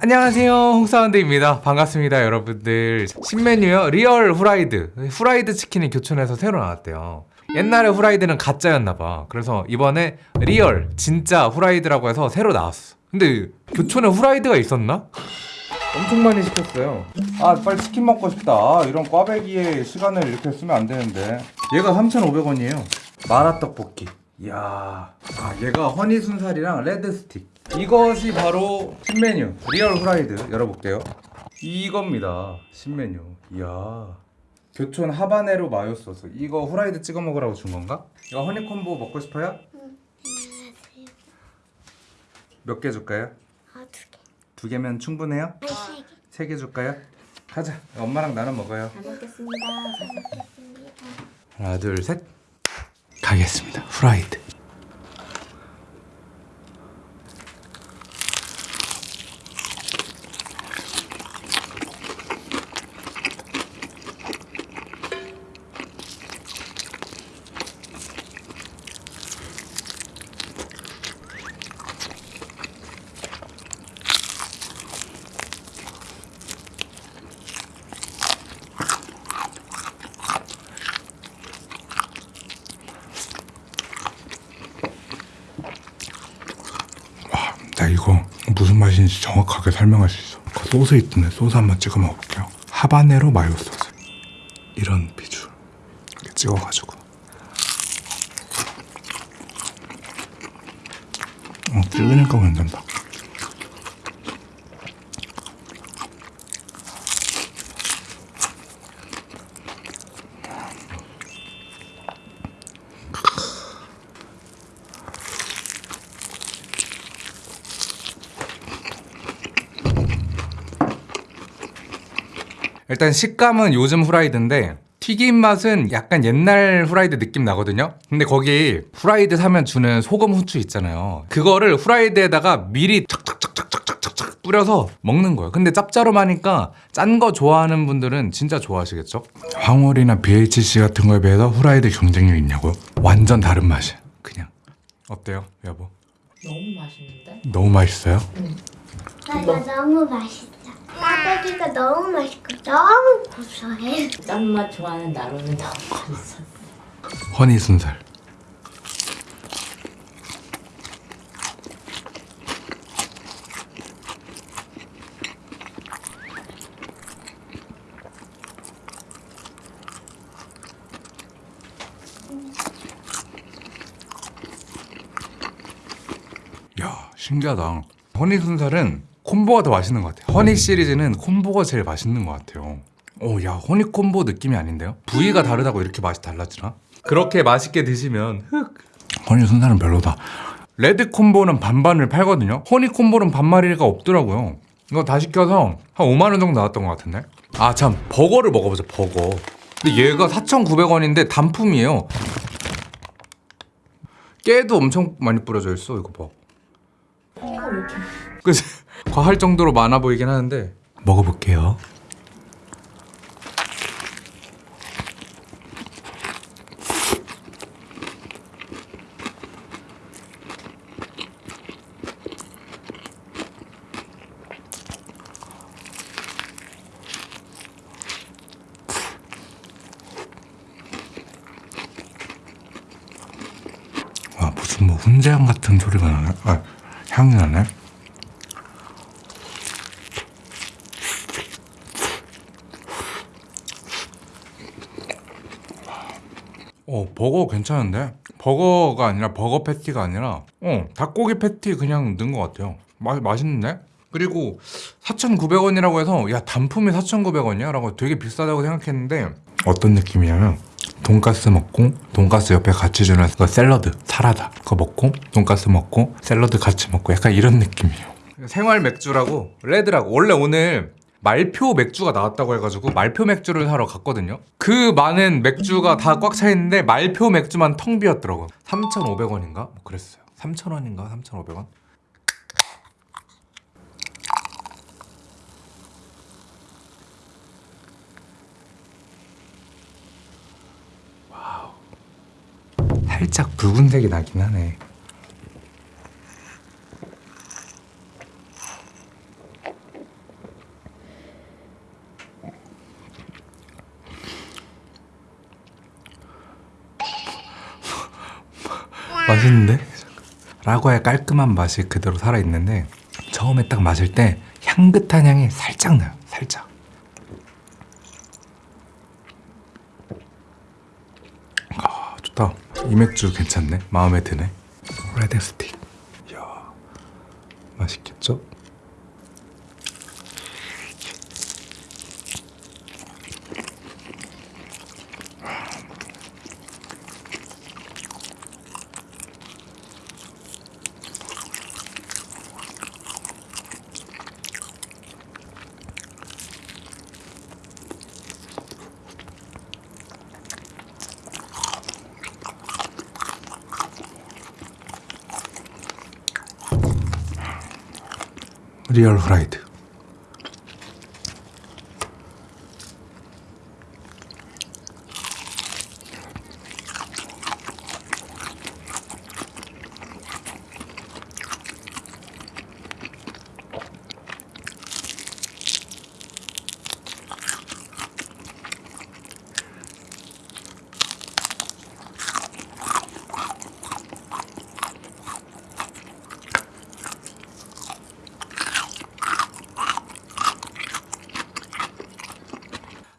안녕하세요. 홍사운드입니다. 반갑습니다 여러분들. 신메뉴요 real 후라이드. 후라이드 치킨이 교촌에서 새로 나왔대요. 옛날에 후라이드는 가짜였나봐. 그래서 이번에 real 진짜 후라이드라고 해서 새로 나왔어. 근데 교촌에 후라이드가 있었나? 엄청 많이 시켰어요. 아 빨리 치킨 먹고 싶다. 아, 이런 꽈배기에 시간을 이렇게 쓰면 안 되는데. 얘가 3,500원이에요. 마라떡볶이. 이야. 아 얘가 허니 순살이랑 레드 스틱 이것이 바로 신메뉴 리얼 후라이드 열어볼게요 이겁니다 신메뉴 이야 교촌 하바네로 마요 소스 이거 후라이드 찍어 먹으라고 준 건가? 이거 허니콤보 먹고 싶어요? 몇 개 줄까요? 아, 두 개. 두 개면 충분해요? 아니, 세 개. 세 개 줄까요? 가자 엄마랑 나눠 먹어요 잘 먹겠습니다. 하나 둘 셋 가겠습니다 후라이드 나 이거 무슨 맛인지 정확하게 설명할 수 있어. 그 소스 있던데 소스 한번 찍어 먹어볼게요. 하바네로 마요 소스. 이런 비주. 이렇게 찍어가지고. 어 찍으니까 괜찮다 일단 식감은 요즘 후라이드인데 튀김 맛은 약간 옛날 후라이드 느낌 나거든요 근데 거기 후라이드 사면 주는 소금 후추 있잖아요 그거를 후라이드에다가 미리 착착착착착착착 뿌려서 먹는 거예요 근데 짭짤하니까 짠 거 좋아하는 분들은 진짜 좋아하시겠죠? 황홀이나 BHC 같은 거에 비해서 후라이드 경쟁력 있냐고요? 완전 다른 맛이야 그냥 어때요 여보? 너무 맛있는데? 너무 맛있어요? 나 이거 너무 맛있어. 꽈배기가 너무 맛있고 너무 고소해. 짠맛 좋아하는 나로는 너무 맛있어. 허니 순살 야 신기하다 허니 순살은 콤보가 더 맛있는 것 같아요. 허니 시리즈는 콤보가 제일 맛있는 것 같아요. 오야 허니 콤보 느낌이 아닌데요? 부위가 다르다고 이렇게 맛이 달라지나? 그렇게 맛있게 드시면 흑. 허니 순살은 별로다. 레드 콤보는 반반을 팔거든요? 허니 콤보는 반마리가 없더라고요. 이거 다 시켜서 한 5만원 정도 나왔던 것 같은데? 아 참. 버거를 먹어보자 버거. 근데 얘가 4,900원인데 단품이에요. 깨도 엄청 많이 뿌려져 있어 이거 봐. 그치? 과할 정도로 많아 보이긴 하는데 먹어볼게요. 와 무슨 뭐 훈제향 같은 소리가 나네. 아 향이 나네 어 버거 괜찮은데? 버거가 아니라 버거 패티가 아니라 어 닭고기 패티 그냥 넣은 것 같아요 마, 맛있는데? 그리고 4,900원이라고 해서 야 단품이 4,900원이야? 라고 되게 비싸다고 생각했는데 어떤 느낌이냐면 돈가스 먹고 돈가스 옆에 같이 주는 그 샐러드 사라다 그거 먹고 돈가스 먹고 샐러드 같이 먹고 약간 이런 느낌이에요 생활 맥주라고 레드라고 원래 오늘 말표 맥주가 나왔다고 해가지고 말표 맥주를 사러 갔거든요 그 많은 맥주가 다 꽉 차 있는데 말표 맥주만 텅 비었더라고요 3,500원인가? 뭐 그랬어요 3,000원인가? 3,500원? 살짝 붉은색이 나긴 하네 맛있는데? 라고의 깔끔한 맛이 그대로 살아있는데 처음에 딱 마실 때 향긋한 향이 살짝 나요 살짝 아 좋다 이 맥주 괜찮네 마음에 드네 레드 스틱 이야 맛있겠죠? 리얼 후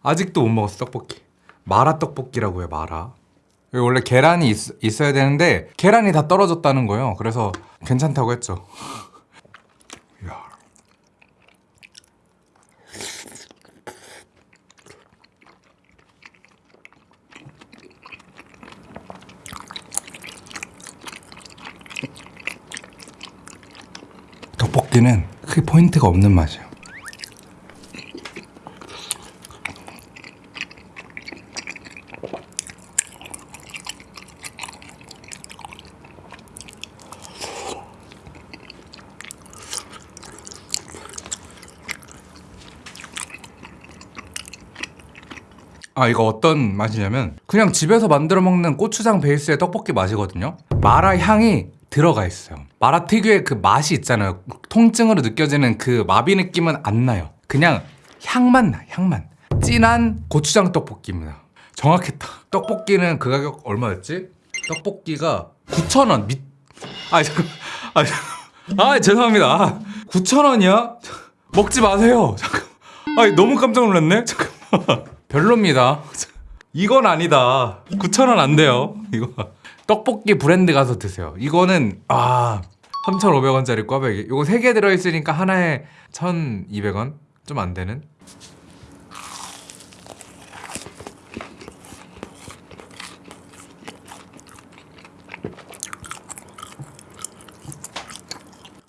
아직도 못 먹었어 떡볶이. 마라 떡볶이라고 해 마라. 원래 계란이 있, 어야 되는데 계란이 다 떨어졌다는 거예요. 그래서 괜찮다고 했죠. 떡볶이는 크게 포인트가 없는 맛이에요 아 이거 어떤 맛이냐면 그냥 집에서 만들어 먹는 고추장 베이스의 떡볶이 맛이거든요. 마라 향이 들어가 있어요. 마라 특유의 그 맛이 있잖아요. 통증으로 느껴지는 그 마비 느낌은 안 나요. 그냥 향만 나 향만. 진한 고추장 떡볶이입니다. 정확했다. 떡볶이는 그 가격 얼마였지? 떡볶이가 9,000원. 미... 아 잠깐. 아. 아 죄송합니다. 9,000원이야? 먹지 마세요. 잠깐. 아 너무 깜짝 놀랐네? 잠깐만 별로입니다. 이건 아니다. 9,000원 안 돼요. 이거 떡볶이 브랜드 가서 드세요. 이거는 아 3,500원짜리 꽈배기. 이거 3개 들어 있으니까 하나에 1,200원? 좀 안 되는?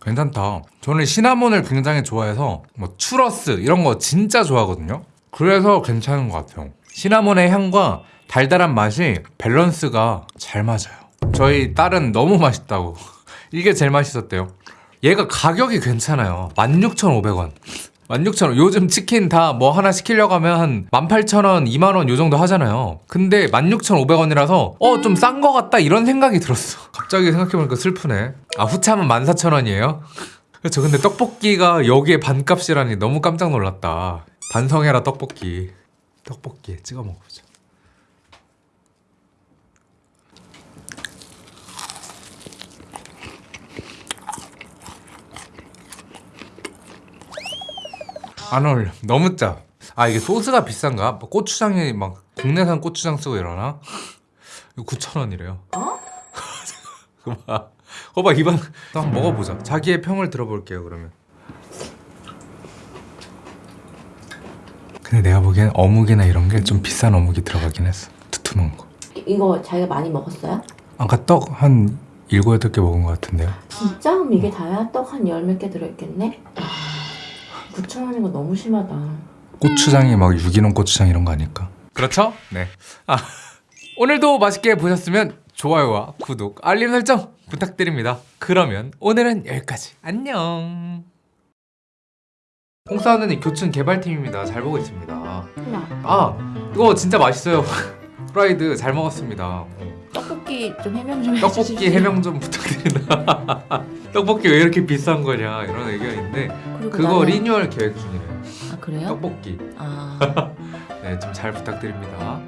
괜찮다. 저는 시나몬을 굉장히 좋아해서 뭐 추러스 이런 거 진짜 좋아하거든요. 그래서 괜찮은 것 같아요. 시나몬의 향과 달달한 맛이 밸런스가 잘 맞아요. 저희 딸은 너무 맛있다고. 이게 제일 맛있었대요. 얘가 가격이 괜찮아요. 16,500원. 16,000원. 요즘 치킨 다 뭐 하나 시키려고 하면 한 18,000원, 2만원 요 정도 하잖아요. 근데 16,500원이라서 어, 좀 싼 거 같다 이런 생각이 들었어. 갑자기 생각해보니까 슬프네. 아, 후참은 14,000원이에요? 그렇죠. 근데 떡볶이가 여기에 반값이라니 너무 깜짝 놀랐다. 반성해라 떡볶이. 떡볶이에 찍어 먹어보자. 안 어울려. 너무 짜. 아 이게 소스가 비싼가? 뭐 고추장이 막 국내산 고추장 쓰고 이러나? 이거 9,000원이래요. 어? 그거 봐. 그거 봐 이번 또 한번 먹어보자. 자기의 평을 들어볼게요 그러면. 근데 내가 보기엔 어묵이나 이런 게 좀 비싼 어묵이 들어가긴 했어. 두툼한 거. 이거 자기가 많이 먹었어요? 아까 떡 한 일곱 여덟 개 먹은 것 같은데요. 진짜? 그럼 이게 다야? 떡 한 열 몇 개 들어있겠네? 9,000원인 거 너무 심하다 고추장이 막 유기농 고추장 이런 거 아닐까? 그렇죠? 네. 아, 오늘도 맛있게 보셨으면 좋아요와 구독, 알림 설정 부탁드립니다. 그러면 오늘은 여기까지. 안녕. 홍사원은 교촌 개발팀입니다. 잘 보고 있습니다. 하나 아, 이거 진짜 맛있어요. 프라이드 잘 먹었습니다. 어. 떡볶이 좀 해명 좀 떡볶이 해명 좀 부탁드립니다. 떡볶이 왜 이렇게 비싼 거냐 이런 의견인데 그거 나는- 리뉴얼 계획 중이래요. 아 그래요? 떡볶이. 아 네, 좀 잘 부탁드립니다.